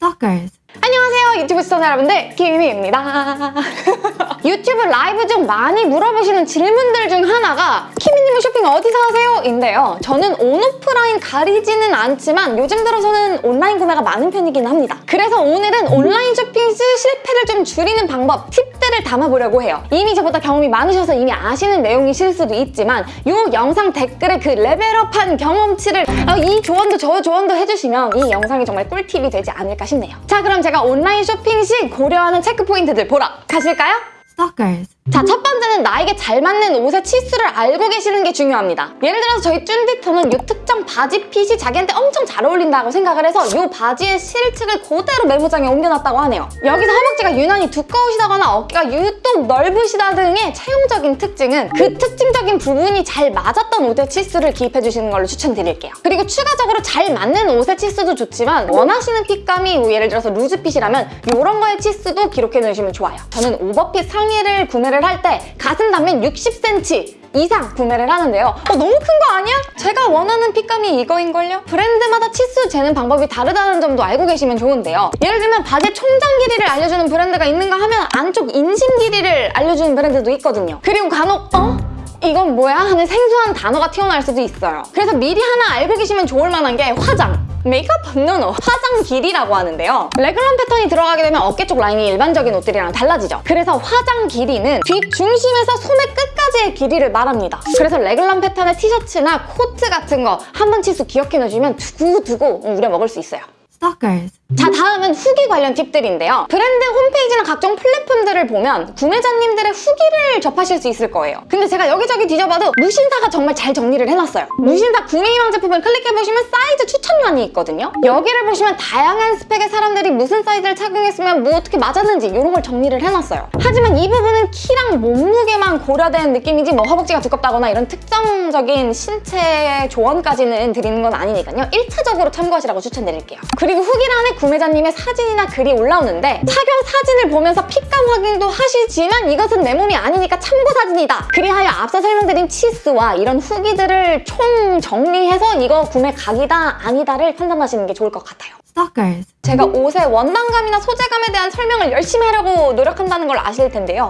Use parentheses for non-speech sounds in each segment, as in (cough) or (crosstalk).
Stalkers. 안녕하세요 유튜브 시청자 여러분들. 김희미입니다. (laughs) 유튜브 라이브 중 많이 물어보시는 질문들 중 하나가 키미님은 쇼핑 어디서 하세요? 인데요. 저는 온오프라인 가리지는 않지만 요즘 들어서는 온라인 구매가 많은 편이긴 합니다. 그래서 오늘은 온라인 쇼핑 시 실패를 좀 줄이는 방법 팁들을 담아보려고 해요. 이미 저보다 경험이 많으셔서 이미 아시는 내용이실 수도 있지만 이 영상 댓글에 그 level up한 경험치를 어, 이 조언도 저 조언도 해주시면 이 영상이 정말 꿀팁이 되지 않을까 싶네요. 자 그럼 제가 온라인 쇼핑 시 고려하는 체크 포인트들 보러 가실까요? Stalkers. 자, 첫 번째는 나에게 잘 맞는 옷의 치수를 알고 계시는 게 중요합니다. 예를 들어서 저희 쭌디터는 이 특정 바지 핏이 자기한테 엄청 잘 어울린다고 생각을 해서 이 바지의 실측을 그대로 메모장에 옮겨놨다고 하네요. 여기서 허벅지가 유난히 두꺼우시다거나 어깨가 유독 넓으시다 등의 체형적인 특징은 그 특징적인 부분이 잘 맞았던 옷의 치수를 기입해주시는 걸로 추천드릴게요. 그리고 추가적으로 잘 맞는 옷의 치수도 좋지만 원하시는 핏감이 뭐 예를 들어서 루즈핏이라면 이런 거의 치수도 기록해 놓으시면 좋아요. 저는 오버핏 상의를 구매 를 할 때 가슴 단면 60cm 이상 구매를 하는데요. 어, 너무 큰 거 아니야? 제가 원하는 fit감이 이거인걸요? 브랜드마다 치수 재는 방법이 다르다는 점도 알고 계시면 좋은데요. 예를 들면 바지 총장 길이를 알려주는 브랜드가 있는가 하면 안쪽 inseam 길이를 알려주는 브랜드도 있거든요. 그리고 간혹 어? 이건 뭐야? 하는 생소한 단어가 튀어나올 수도 있어요. 그래서 미리 하나 알고 계시면 좋을 만한 게 화장. 메이크업 no no 화장 길이라고 하는데요. 래글런 패턴이 들어가게 되면 어깨 쪽 라인이 일반적인 옷들이랑 달라지죠. 그래서 화장 길이는 뒷중심에서 소매 끝까지의 길이를 말합니다. 그래서 래글런 패턴의 티셔츠나 코트 같은 거 한 번 치수 기억해 놓으시면 두고두고 우려 먹을 수 있어요. Stalkers. 자 다음은 후기 관련 팁들인데요. 브랜드 홈페이지나 각종 플랫폼들을 보면 구매자님들의 후기를 접하실 수 있을 거예요. 근데 제가 여기저기 뒤져봐도 무신사가 정말 잘 정리를 해놨어요. 무신사 구매희망 제품을 클릭해보시면 사이즈 추천란이 있거든요. 여기를 보시면 다양한 스펙의 사람들이 무슨 사이즈를 착용했으면 뭐 어떻게 맞았는지 이런 걸 정리를 해놨어요. 하지만 이 부분은 키랑 몸무게만 고려된 느낌이지 뭐 허벅지가 두껍다거나 이런 특정적인 신체 조언까지는 드리는 건 아니니까요. 1차적으로 참고하시라고 추천드릴게요. 그리고 후기란에 구매자님의 사진이나 글이 올라오는데 착용 사진을 보면서 fit감 확인도 하시지만 이것은 내 몸이 아니니까 참고 사진이다. 그리하여 앞서 설명드린 치스와 이런 후기들을 총 정리해서 이거 구매 각이다 아니다를 판단하시는 게 좋을 것 같아요. Stalkers. 제가 옷의 원단감이나 소재감에 대한 설명을 열심히 하려고 노력한다는 걸 아실 텐데요.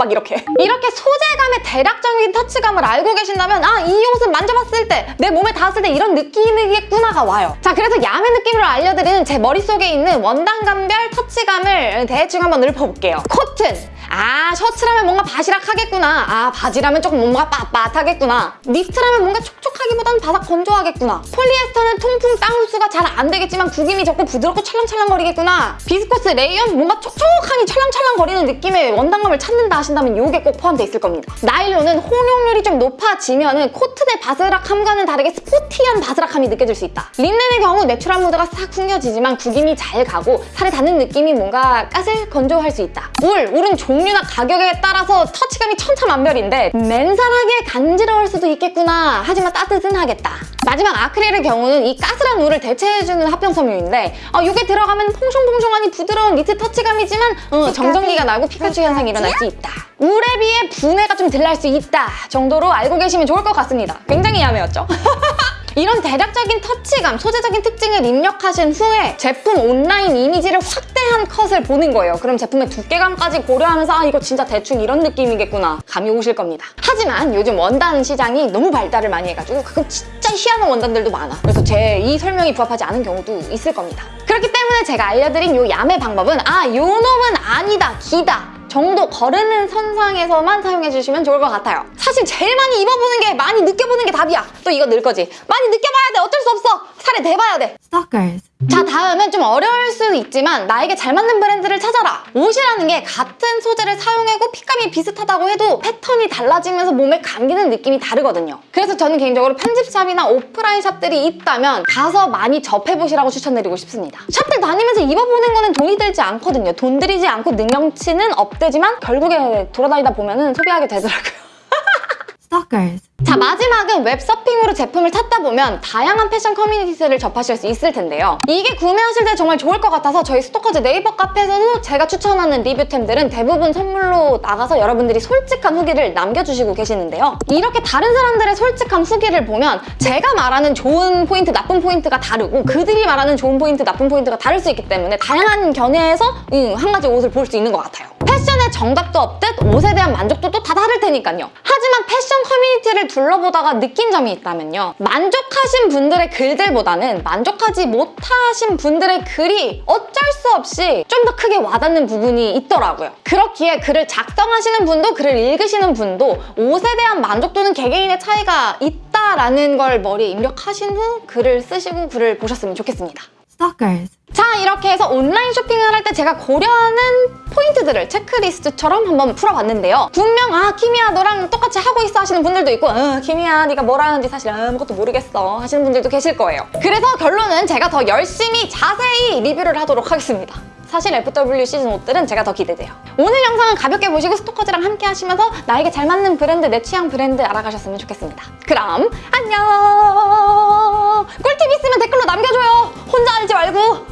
막 이렇게. 이렇게 소재감의 대략적인 터치감을 알고 계신다면 아, 이 옷은 만져봤을 때, 내 몸에 닿았을 때 이런 느낌이겠구나가 와요. 자, 그래서 야매 느낌으로 알려드리는 제 머릿속에 있는 원단감별 터치감을 대충 한번 읊어볼게요. 코튼. 아, 셔츠라면 뭔가 바시락하겠구나. 아, 바지라면 조금 뭔가 빳빳하겠구나. 니트라면 뭔가 촉촉하기보단 바삭 건조하겠구나. 폴리에스터는 통풍 땀 흡수가 잘 안 되겠지만 구김이 적고 부드럽고 찰랑찰랑거리겠구나. 비스코스 레이온 뭔가 촉촉하니 찰랑찰랑거리는 느낌의 원단감을 찾는다 하신다면 이게 꼭 포함되어 있을 겁니다. 나일론은 혼용률이 좀 높아지면 코튼의 바스락함과는 다르게 sporty한 바스락함이 느껴질 수 있다. 린넨의 경우 natural 무드가 싹 풍겨지지만 구김이 잘 가고 살에 닿는 느낌이 뭔가 까슬 건조할 수 있다. 울, 울은 종류나 가격에 따라서 터치감이 천차만별인데 맨살에 간지러울 수도 있겠구나 하지만 따뜻 은 하겠다. 마지막 아크릴의 경우는 이 까슬한 울을 대체해주는 합병 섬유인데 어, 이게 들어가면 퐁숑퐁숑하니 부드러운 니트 터치감이지만 어, 정전기가 나고 피카츄 현상이 일어날 수 있다. 울에 비해 분해가 좀 덜 날 수 있다 정도로 알고 계시면 좋을 것 같습니다. 굉장히 야매였죠? (laughs) 이런 대략적인 터치감, 소재적인 특징을 입력하신 후에 제품 온라인 이미지를 확대한 컷을 보는 거예요. 그럼 제품의 두께감까지 고려하면서 아 이거 진짜 대충 이런 느낌이겠구나 감이 오실 겁니다. 하지만 요즘 원단 시장이 너무 발달을 많이 해가지고 가끔 진짜 희한한 원단들도 많아. 그래서 제 이 설명이 부합하지 않은 경우도 있을 겁니다. 그렇기 때문에 제가 알려드린 요 야매 방법은 아 요 놈은 아니다, 기다 정도 거르는 선상에서만 사용해주시면 좋을 것 같아요. 사실 제일 많이 입어보는 게 많이 느껴보는 게 답이야. 또 이거 늘 거지. 많이 느껴봐야 돼. 어쩔 수 없어. 살에 대봐야 돼. Stalkers. 자 다음은 좀 어려울 수 있지만 나에게 잘 맞는 브랜드를 찾아라 옷이라는 게 같은 소재를 사용하고 핏감이 비슷하다고 해도 패턴이 달라지면서 몸에 감기는 느낌이 다르거든요 그래서 저는 개인적으로 편집샵이나 오프라인 샵들이 있다면 가서 많이 접해보시라고 추천드리고 싶습니다 샵들 다니면서 입어보는 거는 돈이 들지 않거든요 돈 들이지 않고 능력치는 업되지만 결국에 돌아다니다 보면 은 소비하게 되더라고요 Stalkers. 자 마지막은 웹서핑으로 제품을 찾다 보면 다양한 패션 커뮤니티를 접하실 수 있을 텐데요. 이게 구매하실 때 정말 좋을 것 같아서 저희 스토커즈 네이버 카페에서도 제가 추천하는 리뷰템들은 대부분 선물로 나가서 여러분들이 솔직한 후기를 남겨주시고 계시는데요. 이렇게 다른 사람들의 솔직한 후기를 보면 제가 말하는 좋은 포인트, 나쁜 포인트가 다르고 그들이 말하는 좋은 포인트, 나쁜 포인트가 다를 수 있기 때문에 다양한 견해에서 음, 한 가지 옷을 볼 수 있는 것 같아요. 패션에 정답도 없듯 옷에 대한 만족도도 다 다를 테니까요. 하지만 패션 커뮤니티를 둘러보다가 느낀 점이 있다면요. 만족하신 분들의 글들보다는 만족하지 못하신 분들의 글이 어쩔 수 없이 좀 더 크게 와닿는 부분이 있더라고요. 그렇기에 글을 작성하시는 분도 글을 읽으시는 분도 옷에 대한 만족도는 개개인의 차이가 있다라는 걸 머리에 입력하신 후 글을 쓰시고 글을 보셨으면 좋겠습니다. Stalkers. 자 이렇게 해서 온라인 쇼핑을 할 때 제가 고려하는 포인트들을 체크리스트처럼 한번 풀어봤는데요 분명 아 키미야 너랑 똑같이 하고 있어 하시는 분들도 있고 어, 키미야 네가 뭘 하는지 사실 아무것도 모르겠어 하시는 분들도 계실 거예요 그래서 결론은 제가 더 열심히 자세히 리뷰를 하도록 하겠습니다 사실 FW 시즌 옷들은 제가 더 기대돼요. 오늘 영상은 가볍게 보시고 스토커즈랑 함께 하시면서 나에게 잘 맞는 브랜드, 내 취향 브랜드 알아가셨으면 좋겠습니다. 그럼 안녕! 꿀팁 있으면 댓글로 남겨줘요. 말고